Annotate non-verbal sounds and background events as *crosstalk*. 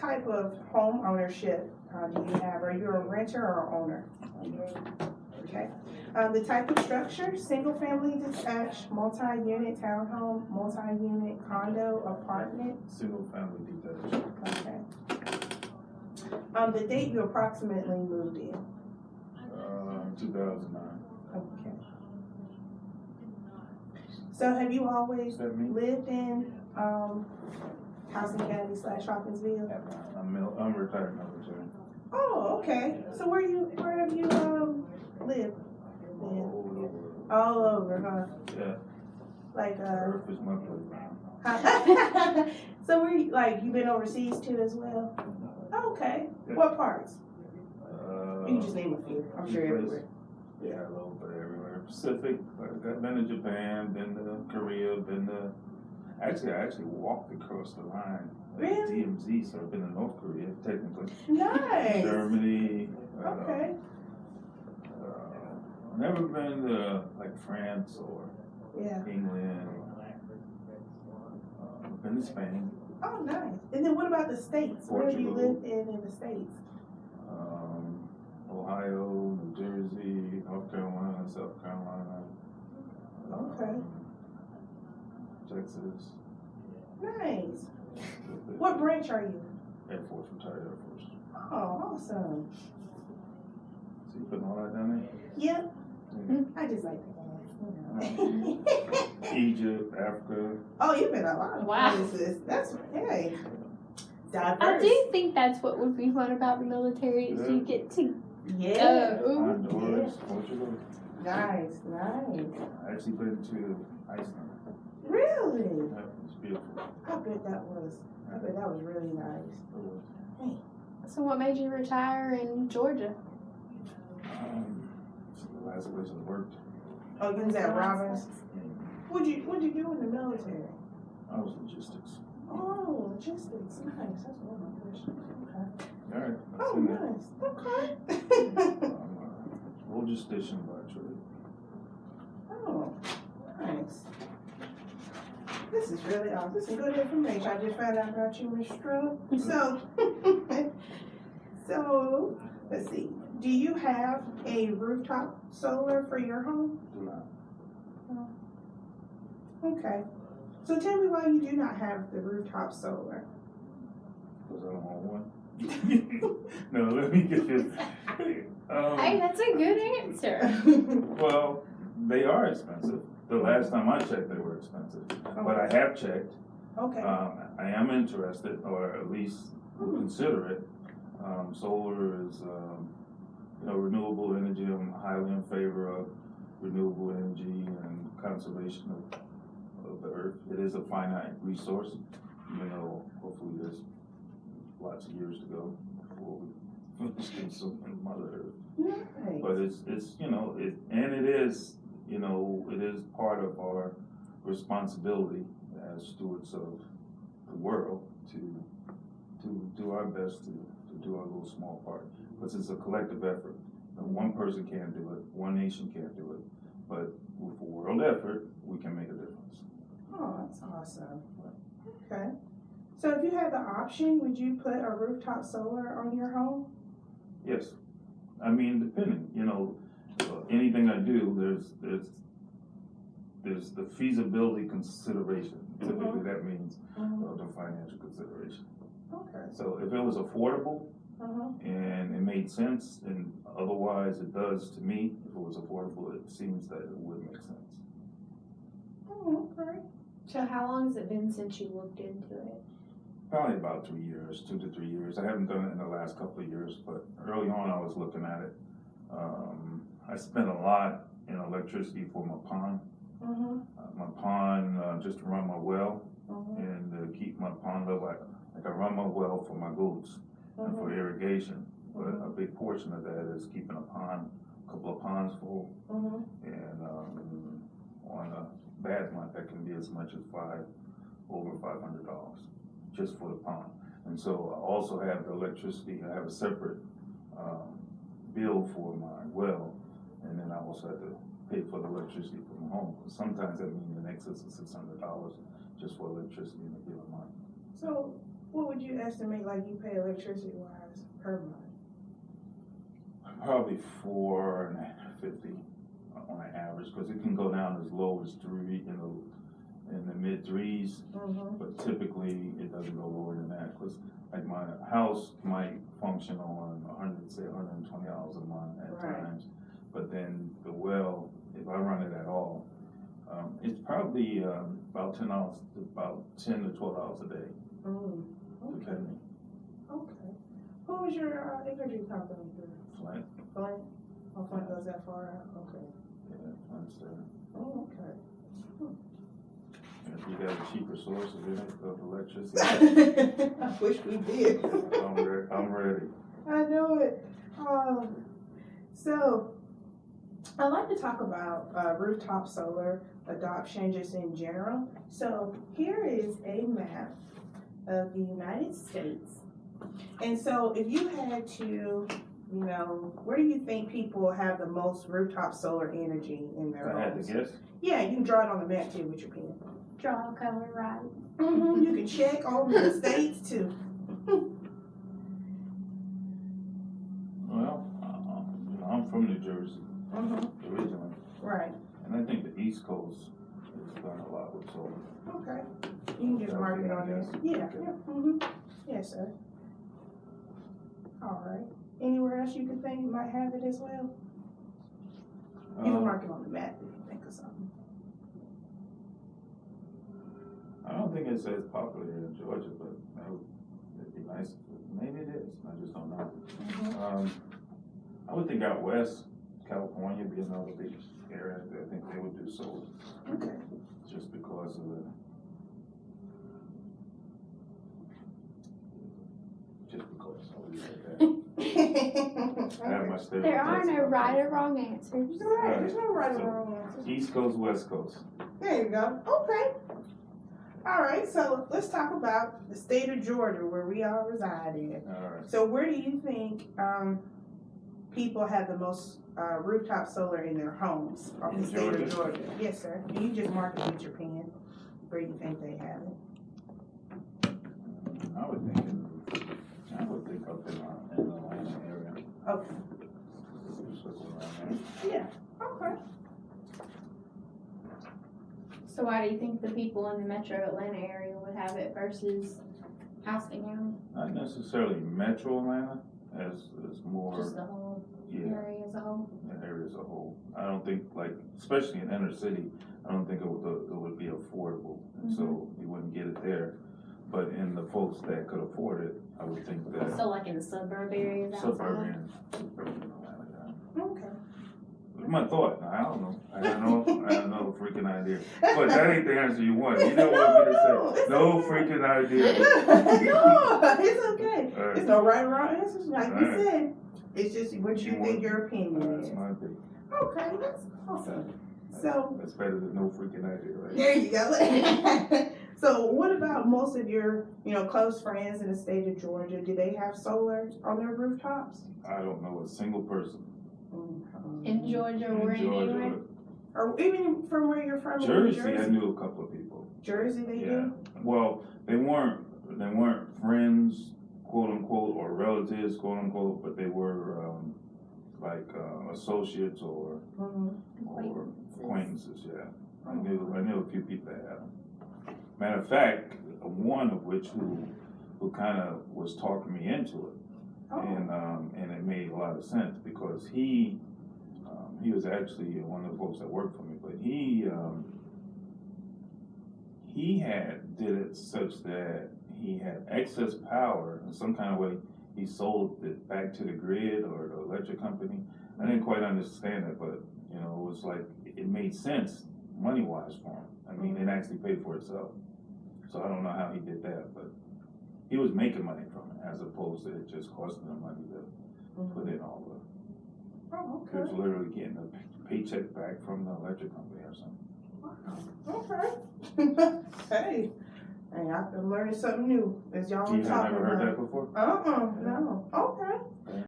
type of home ownership uh, do you have? Are you a renter or owner? Okay. Um, the type of structure, single family detached, multi-unit townhome, multi-unit condo, apartment, Single family detached. okay. Um, the date you approximately moved in, Uh, two thousand nine. okay. So have you always lived in, um, Houston County slash Hawkinsville? I'm, mil- I'm retired military. Oh, okay. So where you, where have you, um, lived? All over. All over, huh? Yeah, Like, uh, Earth is my playground. *laughs* so where you, like, you've been overseas too as well? Oh, Okay. Yeah. What parts? Uh, You can just name a few. I'm sure everywhere. Yeah, a little bit everywhere. Pacific, I've been to Japan, been to Korea, been to, actually, I actually walked across the line. at Really? DMZ, so I've been to North Korea technically. Nice. Germany. uh, Okay. uh, Never been to like France or Yeah. England. Uh, been to Spain, Oh, nice. And then what about the states? Where do you live in in the states? um, Ohio, New Jersey, North Carolina, South Carolina. Okay. um, Texas. Nice. *laughs* What branch are you? Air Force, retired Air Force. Oh, awesome. So you putting all that down there? Yep. there? *laughs* I just like that. *laughs* Egypt, Africa. oh, you've been a lot of Wow. places. That's hey. Diverse. I do think that's what would be fun about the military is you get to Yeah. go. Honduras, Portugal. Nice, nice. I actually been to Iceland. Really? That was beautiful. I bet that was. I bet that was really nice. It was. So what made you retire in Georgia? Um, it's the last place I worked. Oh, you was at Robins. What'd you What'd you do in the military? I was logistics. Oh, logistics. Nice. That's one of my questions. Okay. All right. that's Oh, in there. nice. Okay. I'm a logistician by trade. oh, nice. This is really awesome. This is good information. I just found out about you, Mr. Strub. So, *laughs* so let's see. Do you have a rooftop solar for your home? Do not. Okay. So tell me why you do not have the rooftop solar. Because I don't want one. *laughs* no, let me get this. Um, *laughs* Hey, that's a good answer. well, they are expensive. The last time I checked, they were expensive. But I have checked. Okay. Um, I am interested, or at least will consider it. Um, solar is, um, you know, renewable energy. I'm highly in favor of renewable energy and conservation of, of the earth. It is a finite resource, even though hopefully there's lots of years to go before we *laughs* finish consuming Mother Earth. But it's, it's, you know, it, and it is, you know, it is part of our responsibility as stewards of the world to, to do our best to, to do our little small part. Because it's a collective effort. One person can't do it, one nation can't do it, but with a world effort, we can make a difference. Oh, that's awesome. Okay. So if you had the option, would you put a rooftop solar on your home? Yes, I mean, depending, you know, anything I do, there's, there's, there's the feasibility consideration. Typically, that means uh, the financial consideration. Okay. So if it was affordable Uh-huh. and it made sense, and otherwise it does to me, if it was affordable, it seems that it would make sense. Oh, okay. So how long has it been since you looked into it? Probably about three years, two to three years. I haven't done it in the last couple of years, but early on I was looking at it. Um, I spent a lot in electricity for my pond. Uh-huh. Uh, my pond, uh, just to run my well Uh-huh. and to keep my pond level. Like, like I run my well for my goats and for irrigation, but a big portion of that is keeping a pond, a couple of ponds full. Uh-huh. And um, on a bad month, that can be as much as five, over five hundred dollars just for the pond. And so I also have the electricity, I have a separate um, bill for my well, and then I also have to pay for the electricity from home. Sometimes that means in excess of six hundred dollars just for electricity in a given month. So what would you estimate like you pay electricity wise per month? Probably four and fifty on an average, cause it can go down as low as three, in the, in the mid threes, Mm-hmm. but typically it doesn't go lower than that, cause like my house might function on a hundred, say hundred and twenty dollars a month at Right. times. But then the well, if I run it at all, um, it's probably, um, about ten hours, about ten to twelve hours a day, Mm, okay, depending, okay. Who was your, uh, energy company through? Flint, Flint? Oh, Flint goes that far out, okay. yeah, Flint's there. Oh, okay. If you got a cheaper source of, it- of electricity, *laughs* I wish we did. I'm re- I'm ready. I know it. Um, so, I'd like to talk about uh, rooftop solar adoption just in general. So, here is a map of the United States. And so, if you had to, you know, where do you think people have the most rooftop solar energy in their I homes? to Yeah, you can draw it on the map too with your pen. Draw a color right. Mhm, You can check all the *laughs* states too. well, uh, you know, I'm from New Jersey Mhm, originally, Right. and I think the East Coast has done a lot with solar. Okay, you can just mark it on there. Yeah, yeah, hmm yes, sir. All right, anywhere else you could think might have it as well? You can Um, mark it on the map if you think of something. I don't think it's as popular here in Georgia, but that would, it'd be nice, maybe it is, I just don't know. Mhm. Um, I would think out west, California would be another big area, I think they would do solar, Okay, just because of the. Just because, I'll leave it at that. I have my *laughs* stereotypes. There are no about right or wrong answers. right, there's no right or wrong answer. East Coast, West Coast. There you go, okay. All right, so let's talk about the state of Georgia where we all reside in. Alright, So where do you think, um, people have the most, uh, rooftop solar in their homes off the In state of Georgia? Georgia? Yes, sir. You just mark it with your pen, where you think they have it. I would think, in- I would think up in, uh, in the Atlanta area. Okay, Just look around there. yeah, okay. So why do you think the people in the metro Atlanta area would have it versus Houston County? Not necessarily metro Atlanta, as, as more, Just the whole yeah, area as a whole? the area as a whole. I don't think, like, especially in inner city, I don't think it would, it would be affordable, and so mm-hmm. you wouldn't get it there. But in the folks that could afford it, I would think that So like in the suburb areas suburban, suburban Atlanta, yeah. Okay. My thought, I don't know, I don't know, I don't know, freaking idea. But that ain't the answer you want, you don't want me No, to say, no okay. freaking idea. *laughs* no, it's okay. Alright. There's no right or wrong answers, like you Alright. said. It's just what you You think want- your opinion That's is. my opinion. Okay, that's awesome. So, That's better than no freaking idea, right? there you go. *laughs* So what about most of your, you know, close friends in the state of Georgia? Do they have solar on their rooftops? I don't know a single person In Georgia or in Georgia. anywhere? Or even from where you're from New Jersey, I knew a couple of people. Jersey, they Yeah. do? Well, they weren't, they weren't friends, quote unquote, or relatives, quote unquote, but they were, um, like, uh, associates or, Mhm. or Acquaintances. yeah. I knew, I knew a few people that had them. Matter of fact, one of which who, who kinda was talking me into it. Oh, And, um, and it made a lot of sense because he, he was actually one of the folks that worked for me, but he, um, he had, did it such that he had excess power in some kind of way. He sold it back to the grid or the electric company. I didn't quite understand it, but, you know, it was like, it made sense money wise for him. I mean, it actually paid for itself. So I don't know how he did that, but he was making money from it as opposed to it just costing him money to put in all the, oh, he was literally getting a paycheck back from the electric company or something. Okay. *laughs* Hey, Hey, I've been learning something new as y'all You are had talking never heard about. that before? Uh-uh, no, okay.